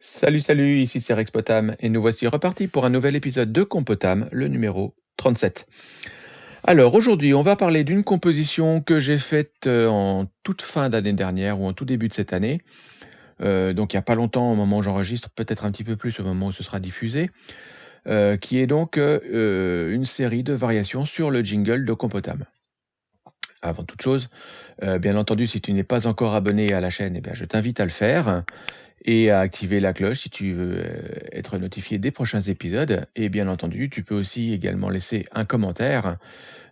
Salut, salut, ici c'est Rex Potam et nous voici repartis pour un nouvel épisode de Compotam, le numéro 37. Alors aujourd'hui, on va parler d'une composition que j'ai faite euh, en toute fin d'année dernière ou en tout début de cette année. Euh, donc il n'y a pas longtemps au moment où j'enregistre, peut-être un petit peu plus au moment où ce sera diffusé, euh, qui est donc une série de variations sur le jingle de Compotam. Avant toute chose, bien entendu, si tu n'es pas encore abonné à la chaîne, eh je t'invite à le faire et à activer la cloche si tu veux euh, être notifié des prochains épisodes. Et bien entendu, tu peux aussi également laisser un commentaire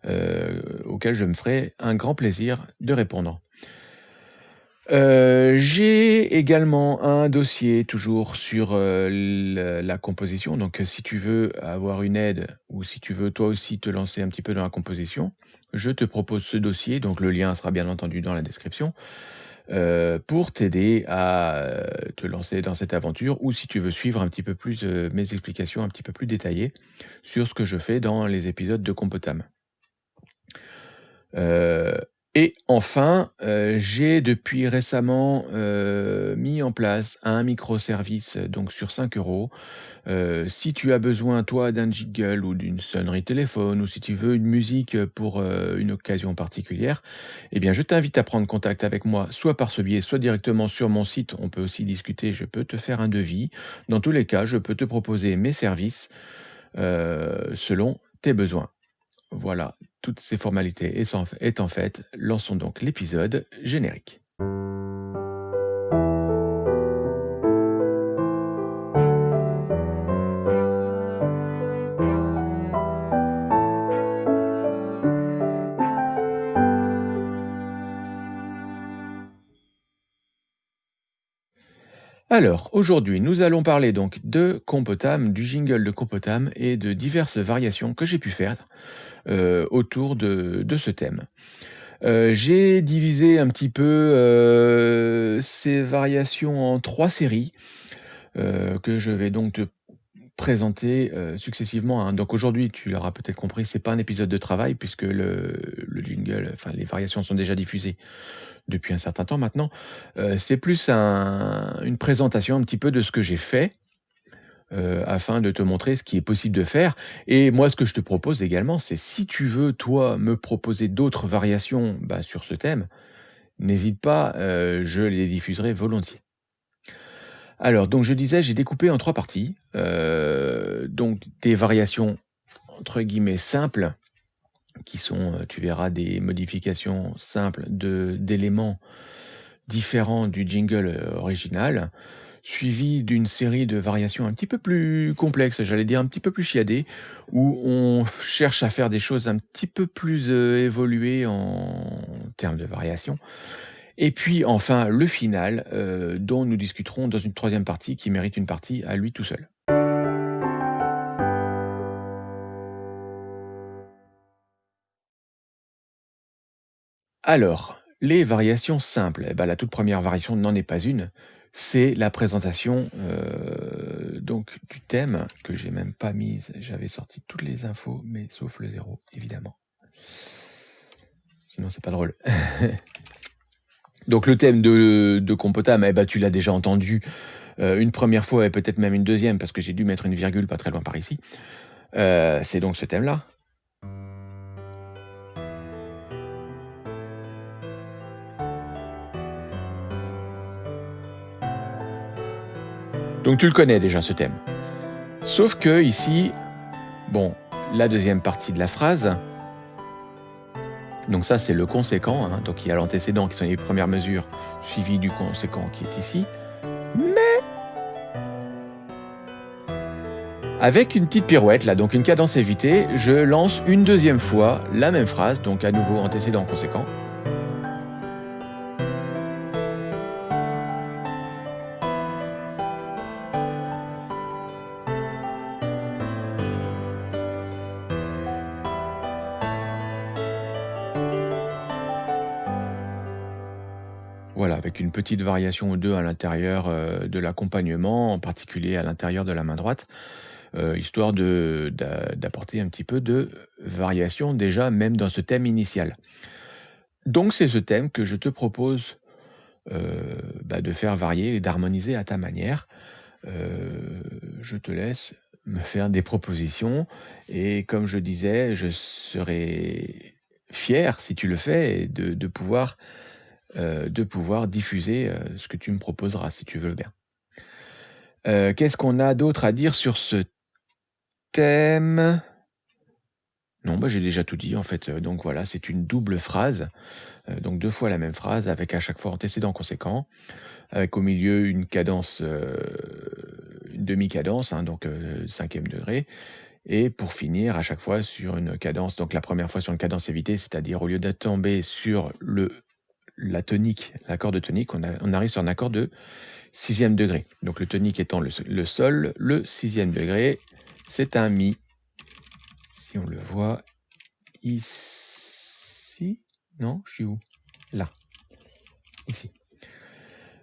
euh, auquel je me ferai un grand plaisir de répondre. Euh, j'ai également un dossier toujours sur la, composition. Donc, si tu veux avoir une aide ou si tu veux toi aussi te lancer un petit peu dans la composition, je te propose ce dossier. Donc, le lien sera bien entendu dans la description. Euh, pour t'aider à euh, te lancer dans cette aventure ou si tu veux suivre un petit peu plus euh, mes explications un petit peu plus détaillées sur ce que je fais dans les épisodes de Compotam. Et enfin, euh, j'ai depuis récemment euh, mis en place un microservice donc sur 5 euros. Euh, si tu as besoin, toi, d'un jingle ou d'une sonnerie téléphone, ou si tu veux une musique pour une occasion particulière, eh bien, je t'invite à prendre contact avec moi, soit par ce biais, soit directement sur mon site. On peut aussi discuter, je peux te faire un devis. Dans tous les cas, je peux te proposer mes services selon tes besoins. Voilà, toutes ces formalités étant faites, lançons donc l'épisode générique. Alors, aujourd'hui, nous allons parler donc de Compotam, du jingle de Compotam et de diverses variations que j'ai pu faire euh, autour de, ce thème. Euh, j'ai divisé un petit peu euh, ces variations en trois séries que je vais donc te présenter successivement. Hein. Donc aujourd'hui, tu l'auras peut-être compris, c'est pas un épisode de travail puisque le, le jingle, enfin les variations sont déjà diffusées depuis un certain temps maintenant. c'est plus une présentation un petit peu de ce que j'ai fait, afin de te montrer ce qui est possible de faire. Et moi, ce que je te propose également, c'est si tu veux, toi, me proposer d'autres variations bah, sur ce thème, n'hésite pas, je les diffuserai volontiers. Alors, donc je disais, j'ai découpé en trois parties, donc des variations entre guillemets simples, qui sont, euh, tu verras, des modifications simples d'éléments différents du jingle euh, original, suivi d'une série de variations un petit peu plus complexes, j'allais dire un petit peu plus chiadées, où on cherche à faire des choses un petit peu plus euh, évoluées en termes de variations. Et puis enfin le final, dont nous discuterons dans une troisième partie qui mérite une partie à lui tout seul. Alors, les variations simples, eh ben, la toute première variation n'en est pas une, c'est la présentation euh, donc du thème que j'ai même pas mise. J'avais sorti toutes les infos, mais sauf le zéro, évidemment. Sinon, c'est pas drôle. donc le thème de, de Compotam, eh ben, tu l'as déjà entendu euh, une première fois et peut-être même une deuxième parce que j'ai dû mettre une virgule pas très loin par ici. Euh, c'est donc ce thème-là. Donc tu le connais déjà ce thème. Sauf que ici, bon, la deuxième partie de la phrase, donc ça c'est le conséquent, hein, donc il y a l'antécédent qui sont les premières mesures, suivi du conséquent qui est ici, mais avec une petite pirouette là, donc une cadence évitée, je lance une deuxième fois la même phrase, donc à nouveau antécédent conséquent. Petite variation ou deux à l'intérieur euh, de l'accompagnement, en particulier à l'intérieur de la main droite, euh, histoire d'apporter un petit peu de variation déjà même dans ce thème initial. Donc c'est ce thème que je te propose euh, bah, de faire varier et d'harmoniser à ta manière. je te laisse me faire des propositions et comme je disais, je serai fier, si tu le fais, de pouvoir, de pouvoir diffuser, ce que tu me proposeras, si tu veux bien. qu'est-ce qu'on a d'autre à dire sur ce thème? Non, bah, j'ai déjà tout dit en fait, donc voilà, c'est une double phrase, donc deux fois la même phrase avec à chaque fois antécédent conséquent, avec au milieu une cadence, une demi-cadence, hein, donc cinquième degré et pour finir à chaque fois sur une cadence, donc la première fois sur une cadence évitée, c'est-à-dire au lieu de tomber sur le la tonique, l'accord de tonique, on arrive sur un accord de sixième degré. Donc le tonique étant le sol, le sixième degré, c'est un mi on le voit ici. Non, je suis où? Là. Ici.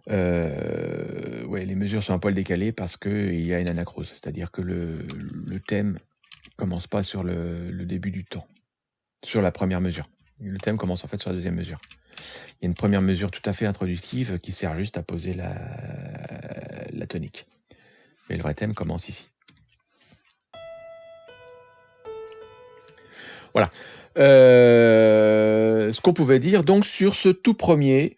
Euh, ouais, les mesures sont un poil décalées parce qu'il y a une anacrose, c'est-à-dire que le, le thème commence pas sur le, début du temps, sur la première mesure. Le thème commence en fait sur la deuxième mesure. Il y a une première mesure tout à fait introductive qui sert juste à poser la, tonique. Mais le vrai thème commence ici. Voilà. Euh, ce qu'on pouvait dire donc sur ce tout premier,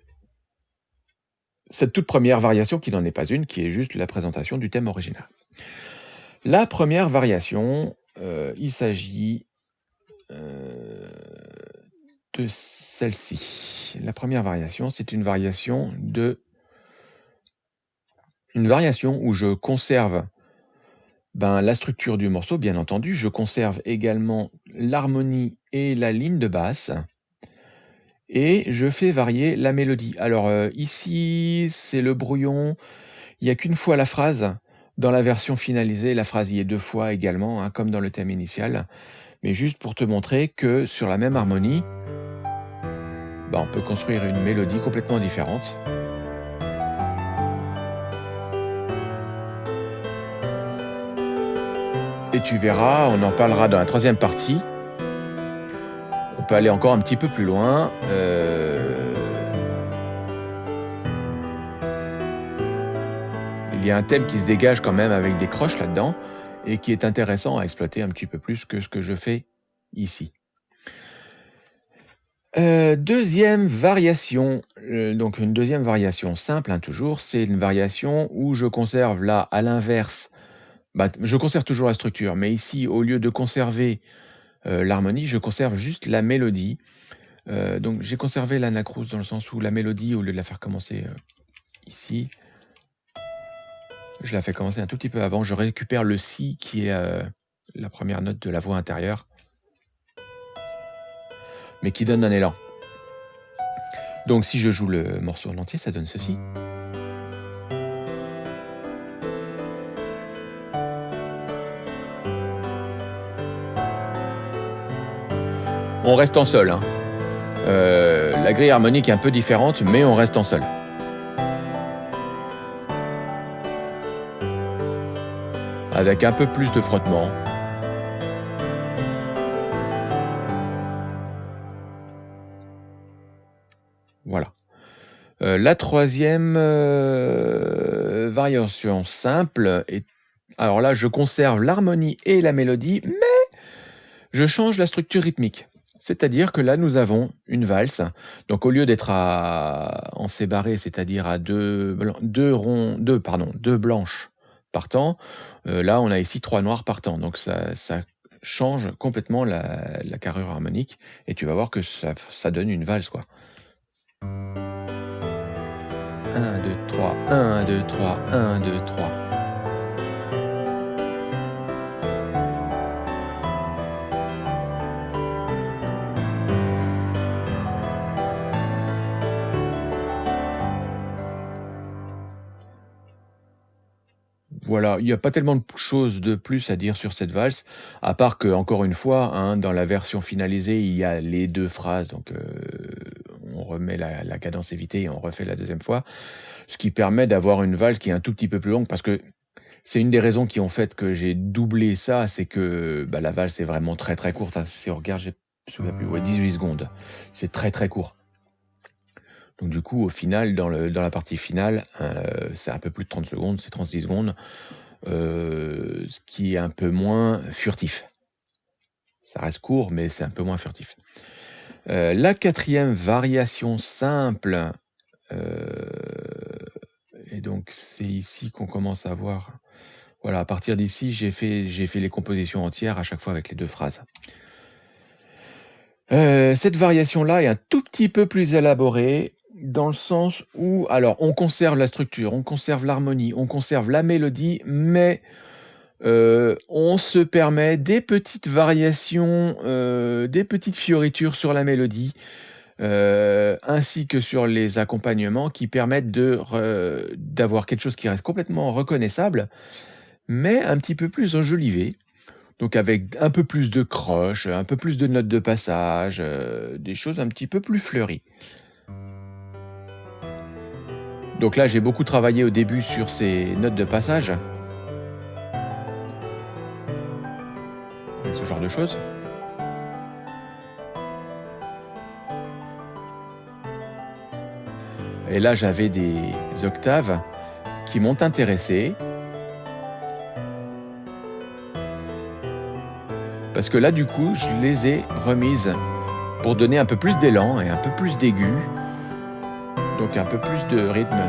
cette toute première variation qui n'en est pas une, qui est juste la présentation du thème original. La première variation, euh, il s'agit euh, de celle-ci. La première variation, c'est une variation de une variation où je conserve ben, la structure du morceau, bien entendu. Je conserve également l'harmonie et la ligne de basse. Et je fais varier la mélodie. Alors euh, ici, c'est le brouillon. Il n'y a qu'une fois la phrase. Dans la version finalisée, la phrase y est deux fois également, hein, comme dans le thème initial. Mais juste pour te montrer que sur la même harmonie, ben, on peut construire une mélodie complètement différente. Et tu verras, on en parlera dans la troisième partie. On peut aller encore un petit peu plus loin. Euh, il y a un thème qui se dégage quand même avec des croches là-dedans et qui est intéressant à exploiter un petit peu plus que ce que je fais ici. Euh, deuxième variation, euh, donc une deuxième variation simple hein, toujours, c'est une variation où je conserve là à l'inverse bah, je conserve toujours la structure, mais ici, au lieu de conserver euh, l'harmonie, je conserve juste la mélodie. Donc j'ai conservé l'anacrous dans le sens où la mélodie, au lieu de la faire commencer ici, je la fais commencer un tout petit peu avant. Je récupère le si qui est la première note de la voix intérieure, mais qui donne un élan. Donc si je joue le morceau en entier, ça donne ceci. on reste en sol. Hein. Euh, la grille harmonique est un peu différente, mais on reste en sol. Avec un peu plus de frottement. Euh, la troisième euh, variation simple est... Alors là, je conserve l'harmonie et la mélodie, mais je change la structure rythmique. C'est-à-dire que là, nous avons une valse. Donc, au lieu d'être en séparé, c'est-à-dire à deux, deux, ronds, deux, pardon, deux blanches par temps, euh, là, on a ici trois noirs par temps. Donc, ça, change complètement la, carrure harmonique. Et tu vas voir que ça, ça donne une valse, quoi. 1, 2, 3, 1, 2, 3, 1, 2, 3. Voilà, il n'y a pas tellement de choses de plus à dire sur cette valse, à part que, encore une fois, hein, dans la version finalisée, il y a les deux phrases, donc euh, on remet la, cadence évitée et on refait la deuxième fois, ce qui permet d'avoir une valse qui est un tout petit peu plus longue, parce que c'est une des raisons qui ont fait que j'ai doublé ça, c'est que bah, la valse est vraiment très très courte. Hein. Si on regarde, je ne me souviens plus, 18 secondes. C'est très très court. Donc du coup, au final, dans, la partie finale, euh, c'est un peu plus de 30 secondes, c'est 36 secondes, euh, ce qui est un peu moins furtif. Ça reste court, mais c'est un peu moins furtif. Euh, la quatrième variation simple, et donc c'est ici qu'on commence à voir... Voilà, à partir d'ici, j'ai fait, fait les compositions entières à chaque fois avec les deux phrases. cette variation-là est un tout petit peu plus élaborée dans le sens où, alors, on conserve la structure, on conserve l'harmonie, on conserve la mélodie, mais euh, on se permet des petites variations, euh, des petites fioritures sur la mélodie, euh, ainsi que sur les accompagnements qui permettent d'avoir quelque chose qui reste complètement reconnaissable, mais un petit peu plus enjolivé. Donc avec un peu plus de croches, un peu plus de notes de passage, des choses un petit peu plus fleuries. Donc là, j'ai beaucoup travaillé au début sur ces notes de passage. ce genre de choses. Et là, j'avais des octaves qui m'ont intéressé. Parce que là, du coup, je les ai remises pour donner un peu plus d'élan et un peu plus d'aigu donc un peu plus de rythme,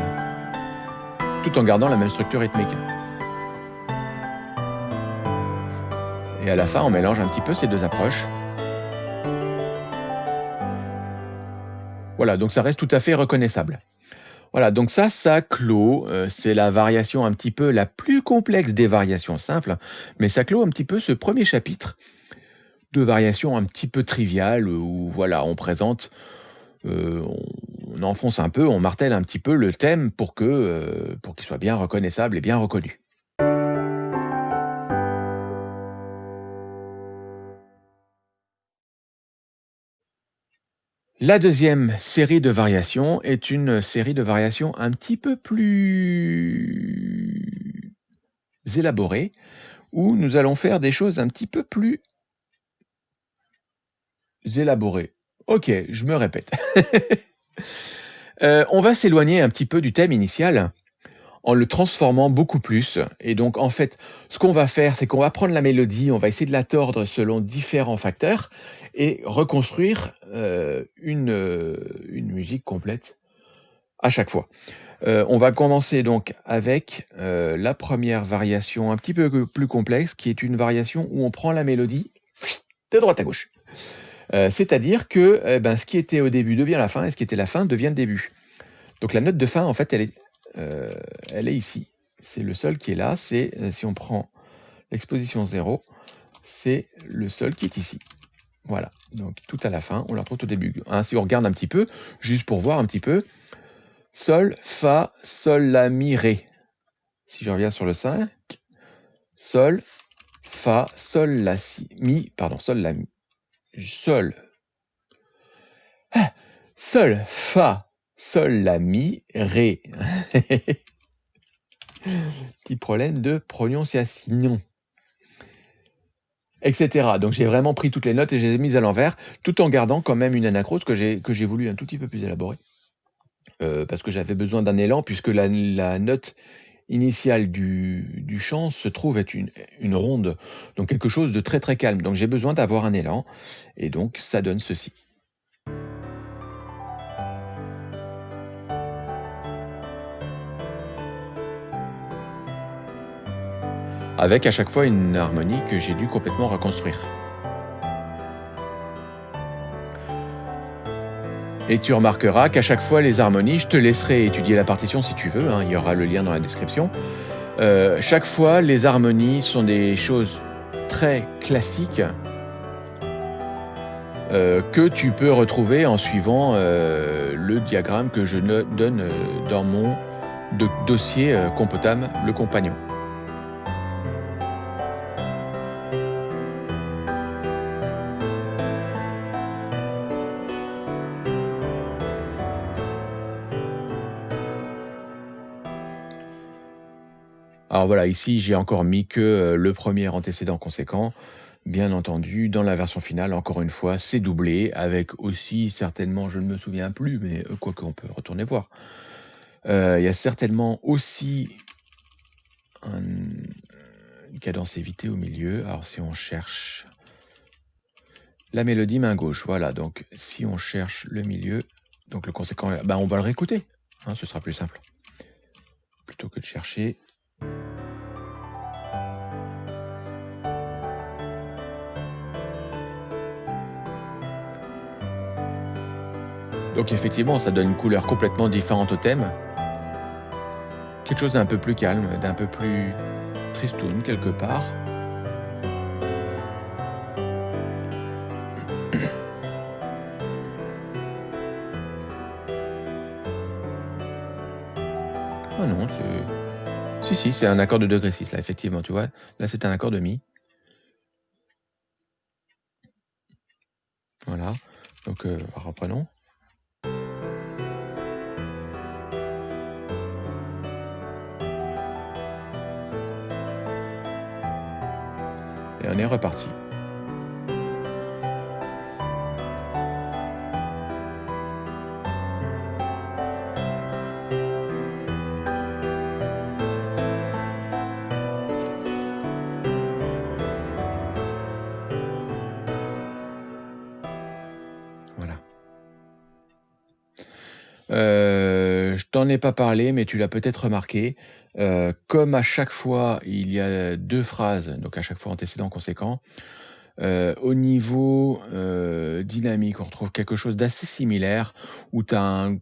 tout en gardant la même structure rythmique. Et à la fin, on mélange un petit peu ces deux approches. Voilà, donc ça reste tout à fait reconnaissable. Voilà, donc ça, ça clôt, euh, c'est la variation un petit peu la plus complexe des variations simples, mais ça clôt un petit peu ce premier chapitre de variations un petit peu triviales, où voilà, on présente, euh, on enfonce un peu, on martèle un petit peu le thème pour que euh, pour qu'il soit bien reconnaissable et bien reconnu. La deuxième série de variations est une série de variations un petit peu plus élaborées, où nous allons faire des choses un petit peu plus élaborées. Ok, je me répète. Euh, on va s'éloigner un petit peu du thème initial en le transformant beaucoup plus. Et donc, en fait, ce qu'on va faire, c'est qu'on va prendre la mélodie, on va essayer de la tordre selon différents facteurs et reconstruire euh, une, euh, une musique complète à chaque fois. on va commencer donc avec la première variation un petit peu plus complexe, qui est une variation où on prend la mélodie de droite à gauche. Euh, c'est-à-dire que eh ben, ce qui était au début devient la fin, et ce qui était la fin devient le début. Donc la note de fin, en fait, elle est, euh, ici. C'est le sol qui est là, c'est, euh, si on prend l'exposition 0, c'est le sol qui est ici. Voilà, donc tout à la fin, on la retrouve au début. Hein, si on regarde un petit peu, juste pour voir un petit peu, Sol, Fa, Sol, La, Mi, Ré. Si je reviens sur le 5, Sol, Fa, Sol, La, Si, Mi, pardon, Sol, La, Mi, Sol. Ah, sol, Fa, Sol, La, Mi, Ré. Petit problème de prononciation. Etc. Donc j'ai vraiment pris toutes les notes et je les ai mises à l'envers, tout en gardant quand même une anacrose que j'ai voulu un tout petit peu plus élaborer. Euh, parce que j'avais besoin d'un élan, puisque la note initiale du, chant se trouve être une, une, ronde, donc quelque chose de très très calme. Donc j'ai besoin d'avoir un élan, et donc ça donne ceci. Avec à chaque fois une harmonie que j'ai dû complètement reconstruire. Et tu remarqueras qu'à chaque fois, les harmonies, je te laisserai étudier la partition si tu veux, hein, il y aura le lien dans la description. Euh, chaque fois, les harmonies sont des choses très classiques euh, que tu peux retrouver en suivant euh, le diagramme que je donne dans mon dossier Compotam, le compagnon. Alors voilà, ici j'ai encore mis que euh, le premier antécédent conséquent, Bien entendu, dans la version finale, encore une fois, c'est doublé, avec aussi certainement, je ne me souviens plus, mais euh, quoi qu'on peut retourner voir. Euh, il y a certainement aussi une cadence évitée au milieu. Alors si on cherche la mélodie main gauche, voilà. Donc si on cherche le milieu, donc le conséquent, ben, on va le réécouter. Hein, ce sera plus simple. Plutôt que de chercher Donc effectivement, ça donne une couleur complètement différente au thème. Quelque chose d'un peu plus calme, d'un peu plus tristoun quelque part. Ah non, c'est... Si, si, c'est un accord de degré 6, là, effectivement, tu vois. Là, c'est un accord de mi. Voilà. Donc, euh, reprenons. On est reparti. T'en ai pas parlé, mais tu l'as peut-être remarqué. Euh, comme à chaque fois, il y a deux phrases, donc à chaque fois antécédent, conséquent, euh, au niveau euh, dynamique, on retrouve quelque chose d'assez similaire, où tu as un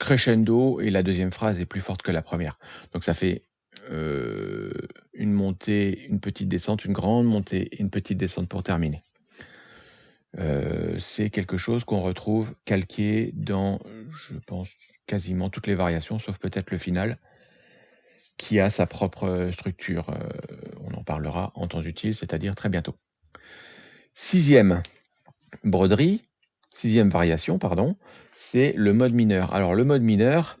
crescendo et la deuxième phrase est plus forte que la première. Donc ça fait une montée, une petite descente, une grande montée une petite descente pour terminer. C'est quelque chose qu'on retrouve calqué dans, je pense, quasiment toutes les variations, sauf peut-être le final qui a sa propre structure. on en parlera en temps utile, c'est-à-dire très bientôt. Sixième broderie, sixième variation, pardon, c'est le mode mineur. Alors le mode mineur,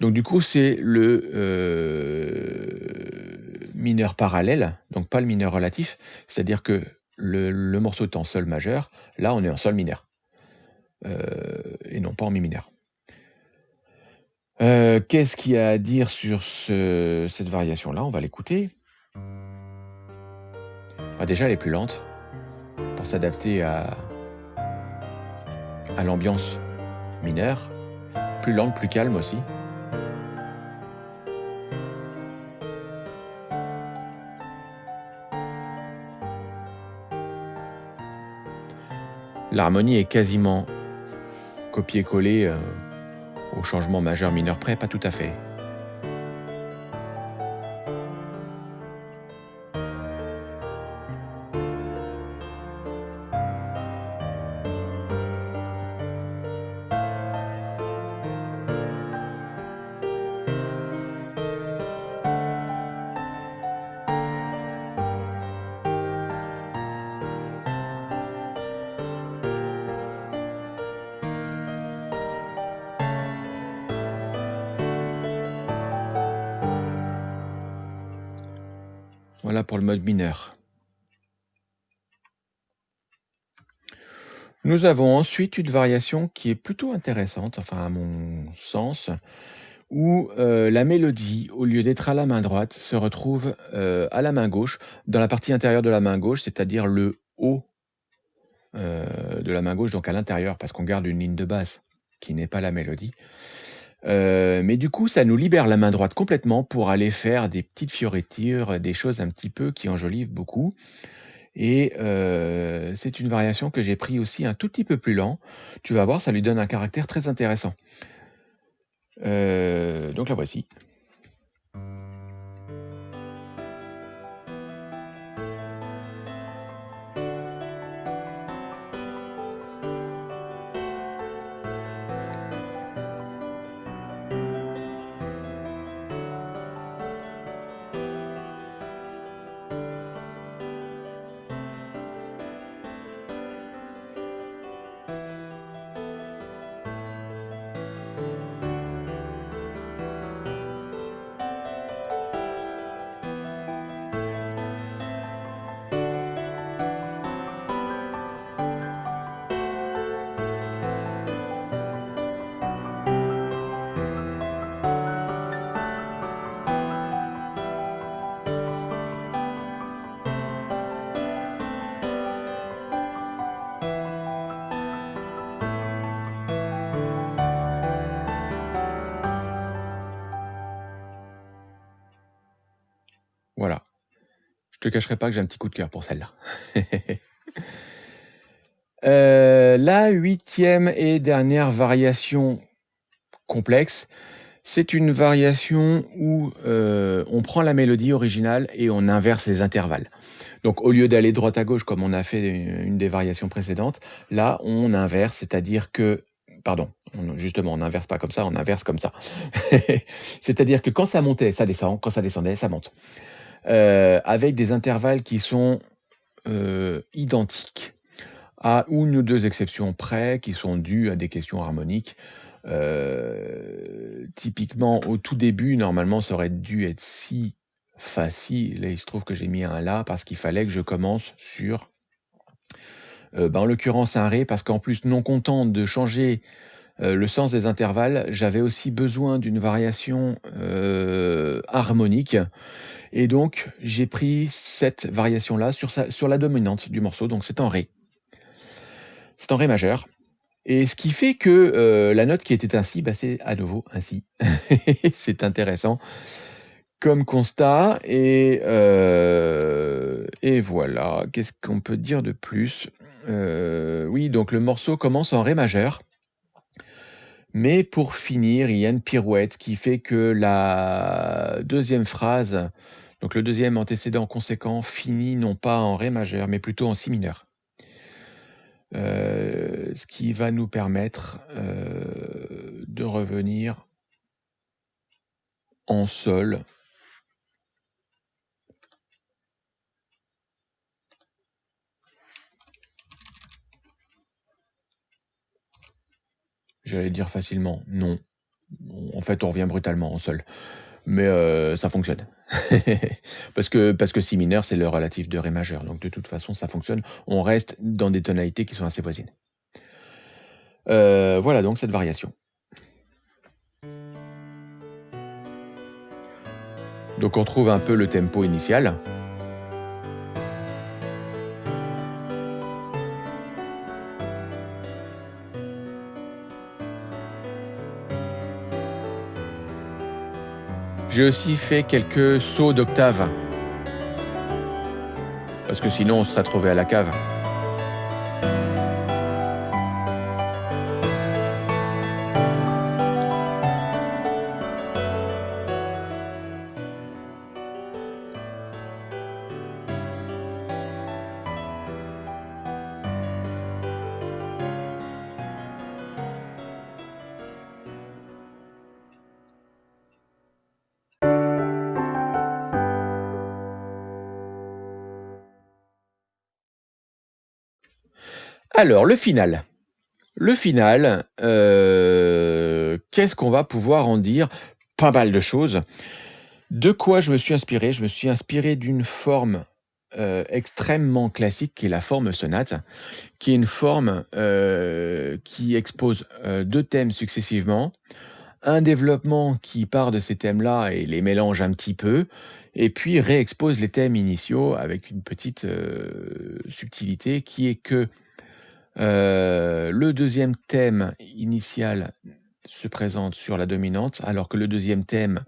donc du coup c'est le mineur parallèle, donc pas le mineur relatif, c'est-à-dire que le, morceau est en sol majeur, là on est en sol mineur, et non pas en mi mineur. Qu'est-ce qu'il y a à dire sur cette variation-là? On va l'écouter. Ah, déjà, elle est plus lente pour s'adapter à l'ambiance mineure. Plus lente, plus calme aussi. L'harmonie est quasiment copié-collé euh, au changement majeur mineur près, pas tout à fait. Voilà pour le mode mineur. Nous avons ensuite une variation qui est plutôt intéressante, enfin à mon sens, où euh, la mélodie, au lieu d'être à la main droite, se retrouve euh, à la main gauche, dans la partie intérieure de la main gauche, c'est-à-dire le haut euh, de la main gauche, donc à l'intérieur, parce qu'on garde une ligne de basse qui n'est pas la mélodie. Euh, mais du coup, ça nous libère la main droite complètement pour aller faire des petites fioritures, des choses un petit peu qui enjolivent beaucoup et euh, c'est une variation que j'ai pris aussi un tout petit peu plus lent. Tu vas voir, ça lui donne un caractère très intéressant. Euh, donc la voici. Te cacherai pas que j'ai un petit coup de cœur pour celle-là. Euh, la huitième et dernière variation complexe, c'est une variation où euh, on prend la mélodie originale et on inverse les intervalles. Donc au lieu d'aller droite à gauche comme on a fait une des variations précédentes, là on inverse, c'est-à-dire que pardon, justement, on n'inverse pas comme ça, on inverse comme ça. C'est-à-dire que quand ça montait, ça descend, quand ça descendait, ça monte. Euh, avec des intervalles qui sont euh, identiques, à une ou deux exceptions près, qui sont dues à des questions harmoniques. Euh, typiquement, au tout début, normalement, ça aurait dû être si facile. Et il se trouve que j'ai mis un là parce qu'il fallait que je commence sur bah, en l'occurrence un Ré, parce qu'en plus, non content de changer euh, le sens des intervalles, j'avais aussi besoin d'une variation euh, harmonique. Et donc, j'ai pris cette variation-là sur, la dominante du morceau, donc c'est en Ré. C'est en Ré majeur. Et ce qui fait que la note qui était ainsi, bah, c'est à nouveau ainsi. c'est intéressant comme constat. Et, voilà, qu'est-ce qu'on peut dire de plus? Euh, oui, donc le morceau commence en Ré majeur. Mais pour finir, il y a une pirouette qui fait que la deuxième phrase, donc le deuxième antécédent conséquent, finit non pas en Ré majeur, mais plutôt en Si mineur. Euh, ce qui va nous permettre euh, de revenir en Sol J'allais dire facilement, non. En fait, on revient brutalement en sol. Mais euh, ça fonctionne. parce, que, parce que si mineur, c'est le relatif de Ré majeur. Donc de toute façon, ça fonctionne. On reste dans des tonalités qui sont assez voisines. Euh, voilà donc cette variation. Donc on trouve un peu le tempo initial. J'ai aussi fait quelques sauts d'octave. Parce que sinon on serait trouvé à la cave. Alors, le final. Le final, euh, qu'est-ce qu'on va pouvoir en dire? Pas mal de choses. De quoi je me suis inspiré? Je me suis inspiré d'une forme euh, extrêmement classique qui est la forme sonate, qui est une forme euh, qui expose deux thèmes successivement, un développement qui part de ces thèmes-là et les mélange un petit peu, et puis réexpose les thèmes initiaux avec une petite subtilité qui est que euh, le deuxième thème initial se présente sur la dominante, alors que le deuxième thème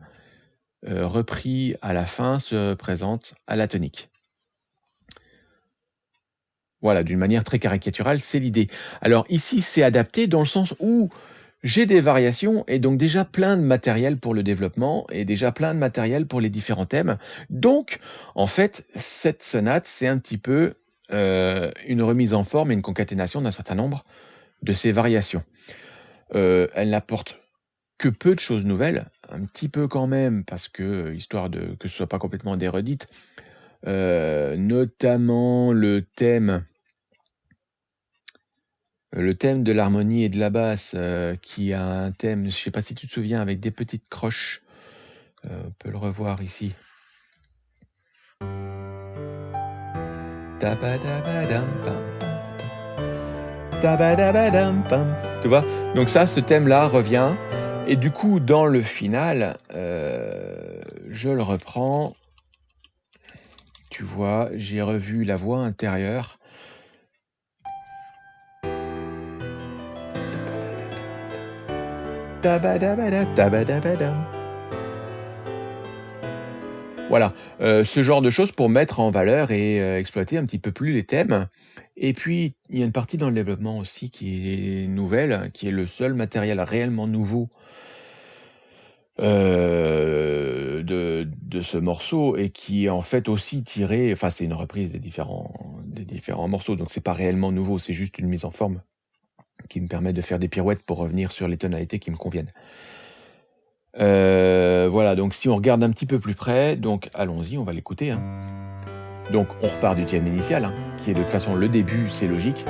euh, repris à la fin se présente à la tonique. Voilà, d'une manière très caricaturale, c'est l'idée. Alors ici, c'est adapté dans le sens où j'ai des variations et donc déjà plein de matériel pour le développement et déjà plein de matériel pour les différents thèmes. Donc, en fait, cette sonate, c'est un petit peu euh, une remise en forme et une concaténation d'un certain nombre de ces variations. Euh, elle n'apporte que peu de choses nouvelles, un petit peu quand même, parce que, histoire de que ce soit pas complètement déredite, euh, notamment le thème le thème de l'harmonie et de la basse, qui a un thème, je sais pas si tu te souviens, avec des petites croches. on peut le revoir ici. Tu vois Donc ça, ce thème-là revient. Et du coup, dans le final, euh, je le reprends. Tu vois, j'ai revu la voix intérieure. Voilà, heu, ce genre de choses pour mettre en valeur et heu, exploiter un petit peu plus les thèmes et puis, il y a une partie dans le développement aussi qui est nouvelle, qui est le seul matériel réellement nouveau de de ce morceau et qui est en fait aussi tiré enfin, c'est une reprise des différents des différents morceaux, donc c'est pas réellement nouveau, c'est juste une mise en forme qui me permet de faire des pirouettes pour revenir sur les tonalités qui me conviennent. Heu, voilà, donc si on regarde un petit peu plus près, donc allons-y, on va l'écouter, hein. Donc on repart du thème initial, hein, qui est de toute façon le début, c'est logique.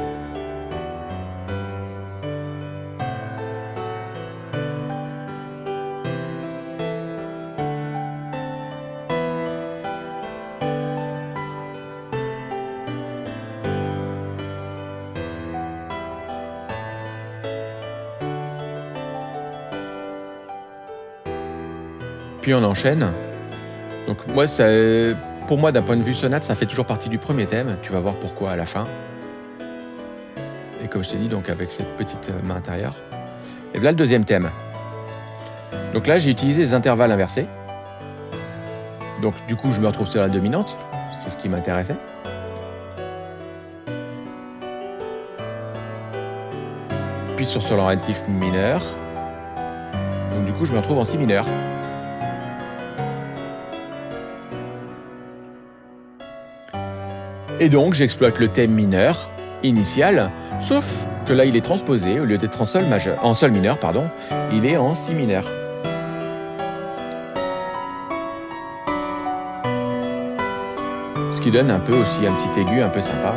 Puis on enchaîne. Donc moi, ça, pour moi, d'un point de vue sonate, ça fait toujours partie du premier thème. Tu vas voir pourquoi à la fin. Et comme je t'ai dit, donc avec cette petite euh, main intérieure. Et voilà le deuxième thème. Donc là, j'ai utilisé les intervalles inversés. Donc du coup, je me retrouve sur la dominante. C'est ce qui m'intéressait. Puis sur ce relatif mineur. Donc du coup, je me retrouve en si mineur. Et donc j'exploite le thème mineur initial, sauf que là il est transposé, au lieu d'être en sol majeur, en sol mineur, pardon, il est en si mineur. Ce qui donne un peu aussi un petit aigu un peu sympa.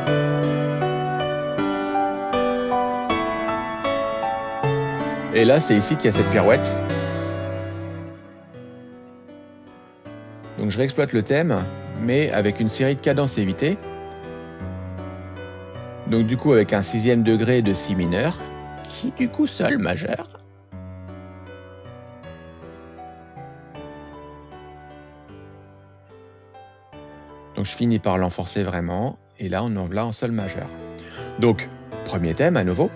Et là c'est ici qu'il y a cette pirouette. Donc je réexploite le thème, mais avec une série de cadences évitées. Donc du coup avec un sixième degré de si mineur, qui du coup sol majeur. Donc je finis par l'enforcer vraiment, et là on en là en sol majeur. Donc premier thème à nouveau.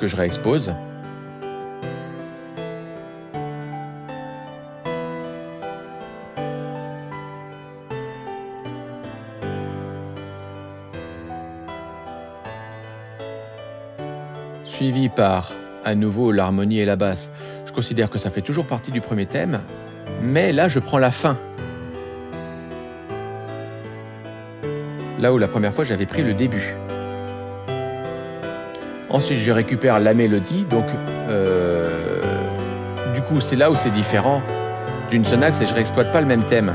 Que je réexpose. Suivi par à nouveau l'harmonie et la basse. Je considère que ça fait toujours partie du premier thème, mais là je prends la fin. Là où la première fois j'avais pris le début. Ensuite je récupère la mélodie, donc euh, du coup c'est là où c'est différent d'une sonate, c'est je réexploite pas le même thème.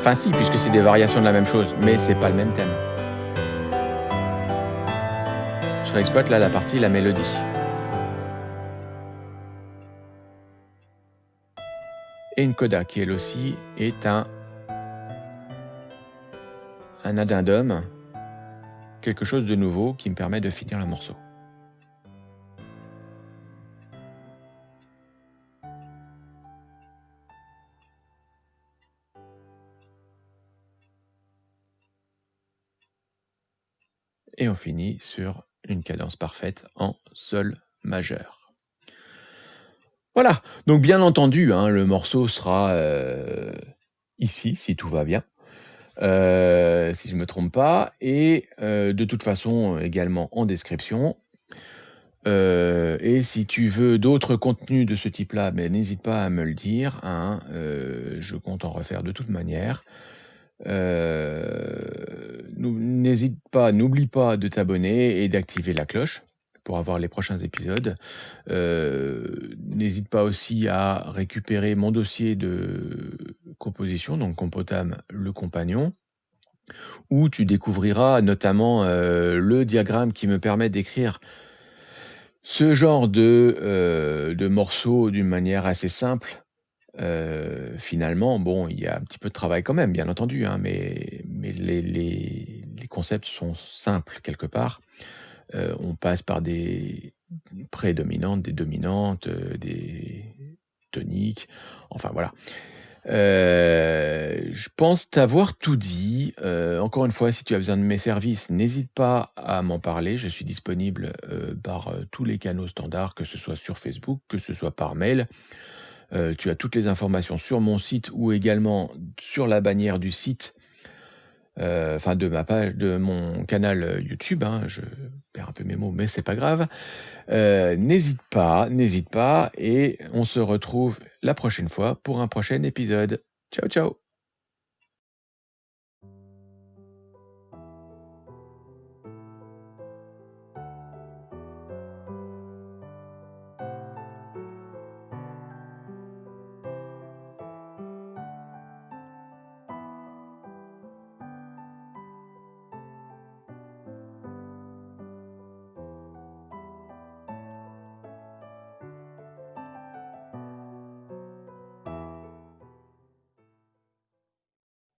Enfin si, puisque c'est des variations de la même chose, mais c'est pas le même thème. Je réexploite là la partie, la mélodie. Et une coda qui elle aussi est un, un addendum, quelque chose de nouveau qui me permet de finir le morceau. Et on finit sur une cadence parfaite en sol majeur. Voilà, donc bien entendu, hein, le morceau sera euh, ici, si tout va bien, euh, si je ne me trompe pas, et euh, de toute façon également en description. et si tu veux d'autres contenus de ce type-là, ben, n'hésite pas à me le dire, hein, je compte en refaire de toute manière. Euh, n'hésite pas, n'oublie pas de t'abonner et d'activer la cloche pour avoir les prochains épisodes. Euh, n'hésite pas aussi à récupérer mon dossier de composition, donc Compotam le compagnon, où tu découvriras notamment euh, le diagramme qui me permet d'écrire ce genre de, de morceaux d'une manière assez simple euh, finalement, bon, il y a un petit peu de travail quand même, bien entendu, hein, mais, les, concepts sont simples quelque part. Euh, on passe par des prédominantes, des dominantes, euh, des toniques, enfin voilà. Je pense t'avoir tout dit. Encore une fois, si tu as besoin de mes services, n'hésite pas à m'en parler. Je suis disponible, par, tous les canaux standards, que ce soit sur Facebook, que ce soit par mail. Heu, tu as toutes les informations sur mon site ou également sur la bannière du site, heu, enfin de ma page de mon canal, YouTube, hein. Je perds un peu mes mots, mais c'est pas grave. Heu, n'hésite pas, n'hésite pas et on se retrouve la prochaine fois pour un prochain épisode. Ciao, ciao!